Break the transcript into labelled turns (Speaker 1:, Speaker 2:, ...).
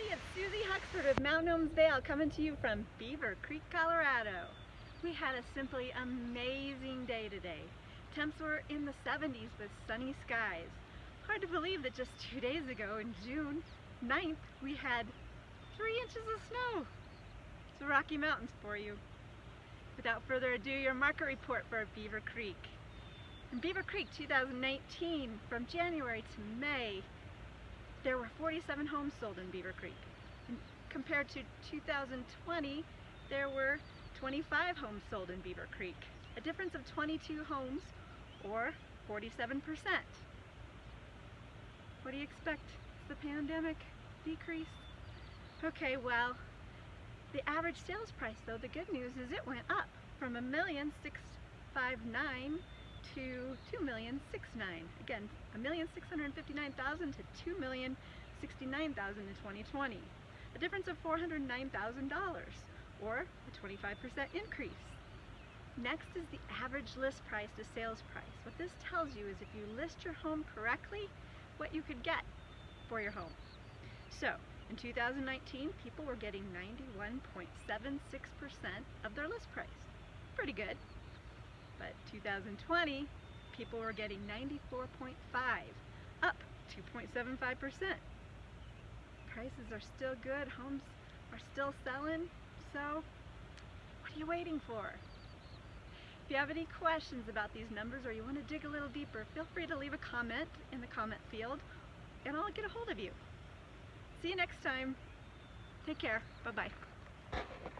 Speaker 1: everybody, it's Susie Huxford with Mount Gnomes Vail coming to you from Beaver Creek, Colorado. We had a simply amazing day today. Temps were in the 70s with sunny skies. Hard to believe that just two days ago in June 9th we had three inches of snow. It's the Rocky Mountains for you. Without further ado, your market report for Beaver Creek. In Beaver Creek 2019, from January to May, there were 47 homes sold in Beaver Creek. And compared to 2020, there were 25 homes sold in Beaver Creek, a difference of 22 homes or 47%. What do you expect? Is the pandemic decrease? Okay, well, the average sales price though, the good news is it went up from a million six five nine to two million six nine. Again, a million six hundred fifty-nine thousand to two million sixty-nine thousand in 2020. A difference of four hundred nine thousand dollars, or a 25% increase. Next is the average list price to sales price. What this tells you is if you list your home correctly, what you could get for your home. So, in 2019, people were getting 91.76% of their list price. Pretty good. But 2020, people were getting 94.5, up 2.75%. Prices are still good, homes are still selling, so what are you waiting for? If you have any questions about these numbers or you want to dig a little deeper, feel free to leave a comment in the comment field and I'll get a hold of you. See you next time. Take care. Bye-bye.